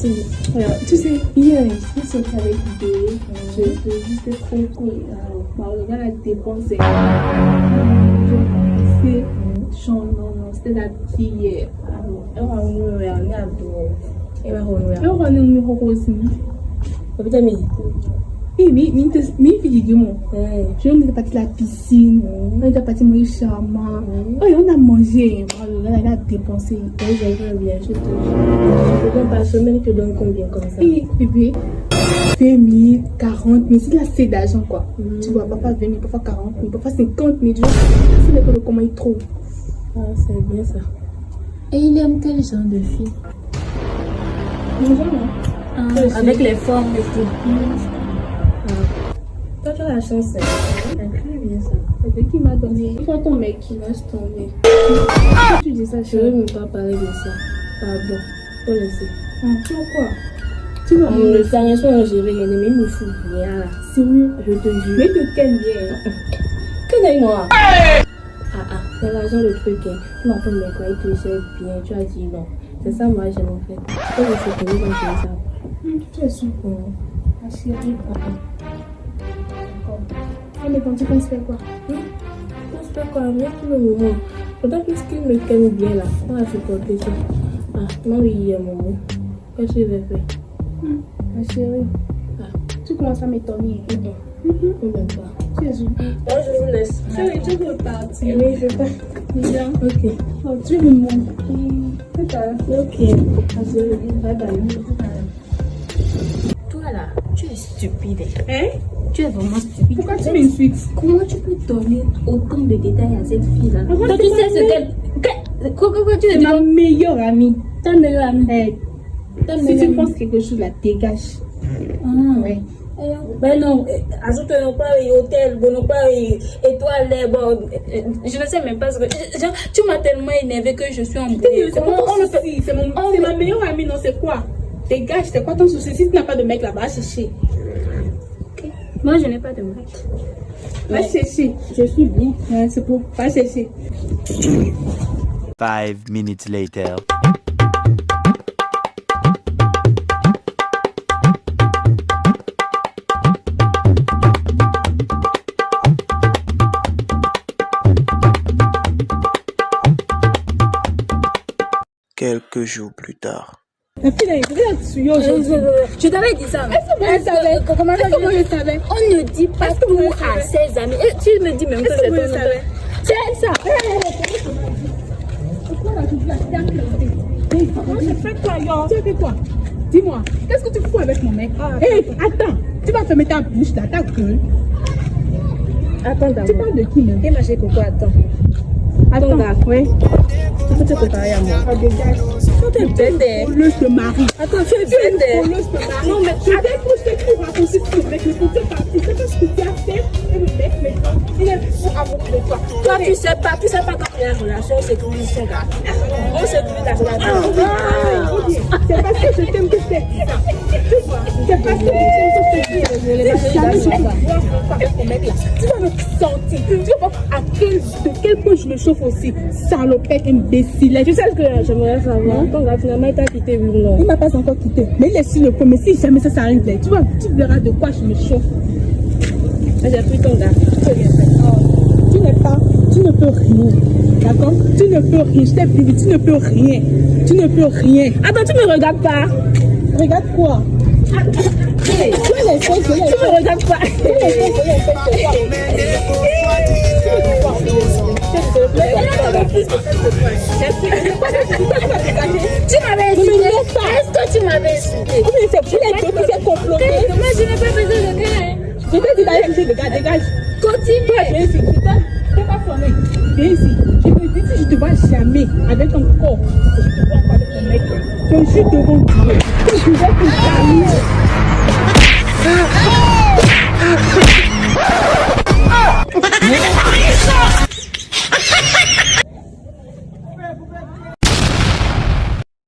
Tu. Voilà, sais, je suis sortie avec l'idée. Je te juste trop cool. Gars a dépensé. C'est non, non, c'était la petite hier. Alors, on va nous regarder à dos. Et va nous regarder. On va nous regarder aussi. Eh, mais, je on était parti à la piscine, on était parti manger charmant. Oh, on a mangé, on a dépensé. Oui, j'aimerais bien, je te jure. Je te donne par semaine, je te donne combien comme ça? Oui, bébé. 20 000, 40 000, c'est de la c'est d'argent quoi. Tu vois, papa 20 000, papa 40 000, papa 50 000. Je sais pas comment il trouve. Ah, c'est bien ça. Et il aime quel genre de fille genre, non ah, Avec les formes et tout. Tu la chance. C'est bien ça. C'est qui m'a donné? Faut ton mec qui laisse tomber. tu dis ça, je ne veux même pas parler de ça. Pardon. Faut laisser. Ah, pourquoi tu vas me le dernier soir, j'ai rien aimé, il me fout rien là. Sérieux Je te jure. Mais de quel bien Que n'est moi? Ah ah, c'est l'argent le truc. Hein. Tu m'as fait me quoi, il te sait bien. Tu as dit non. C'est ça, moi, j'aime en fait. Je sais que vous ça. Tu es sûr Ma chérie. Ah, mais quand tu penses faire quoi? Je pense faire quoi? Mais tout le moment. Pourtant, puisqu'il me calme bien là, on va supporter ça. Ah, moi, il y a mon mot. Qu'est-ce que je vais faire? Hum, Ma chérie, ah. tu commences à m'étonner. Mm -hmm. Pas. Tu es où Moi, je vous laisse. Chérie, tu veux partir Oui, je pars. Bien. Ok. Oh, tu me montres. Ça. Ok. Bye bye. Toi là, tu es stupide. Hein? Tu es vraiment stupide. Pourquoi tu m'insultes Comment tu peux donner autant de détails à cette fille-là Donc tu sais ce qu'elle... Quoi, quoi, quoi, tu es ma meilleure amie. Ta meilleure amie hey. Si tu penses quelque chose, la dégage. Ah, ouais. Ben non, ajoute non pas hôtel, bon pas étoile, bon, je ne sais même pas ce que. Genre, tu m'as tellement énervé que je suis fait C'est mon... ma meilleure amie, non, c'est quoi? Dégage, c'est quoi ton souci? Si tu n'as pas de mec là-bas, chercher. Moi, je n'ai pas de mec. Va chercher. Je suis bien. Ouais, c'est pour. Va chercher. Five minutes later. Quelques jours plus tard. Là-dessus aujourd'hui. Je t'avais dit ça. Est-ce que Comment je savais? On ne dit pas tout à ses amis. Et tu me dis même que c'est ton nom. C'est ça. Pourquoi là, tu Comment je fais quoi, yo? Tu as fait quoi? Dis-moi, qu'est-ce que tu fous avec mon mec? Hé, attends, tu vas fermer ta bouche là, ta gueule. Attends d'abord. Tu parles de qui même? Ma chérie Coco, attends. Attends, oui. Tu peux te comparer à moi. Dégage. Tu es bête. De mari. Attends, tu es bête. Voleuse de mari. Non, mais tu avec tout ce que tu racontes tout avec le côté parti. C'est ce que tu as fait. Et le mec, maintenant, il est fou amoureux de toi. Toi, tu sais pas, tu sais pas quand relation sécurise son gars. On sécurise la relation. C'est parce que je t'aime que je ça. C'est parce que tu vas me sentir. Tu vas voir à quel, de quel point je me chauffe aussi. Salopette, imbécile. Tu sais ce que j'aimerais savoir Ton gars, finalement, il t'a quitté, oui ou non Il m'a pas encore quitté. Mais il est sur le point. Mais si jamais ça, ça arrive, tu, vois, tu verras de quoi je me chauffe. J'ai pris ton gars. Tu n'es pas, tu ne peux rien. D'accord Tu ne peux rien. Je t'ai dit, tu ne peux rien. Tu ne peux rien. Attends, tu me regardes pas. Regarde quoi me. Tu m'avais insulté. Est-ce que tu m'avais insulté les deux qui s'est comploté. Moi, je n'ai pas besoin de gars. Je t'ai dit d'aller le gars, dégage. Continue. enchaîné avec un corps que je ne vois pas de ton mec. Je suis devant Dieu. Je vais tout terminer.